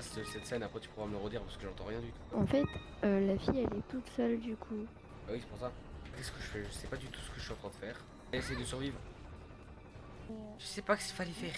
cette scène, après tu pourras me le redire parce que j'entends rien du tout. En fait, euh, la fille, elle est toute seule du coup. Ah oui, c'est pour ça. Qu'est-ce que je fais? Je sais pas du tout ce que je suis en train de faire. Essayer de survivre. Je sais pas ce qu'il fallait faire.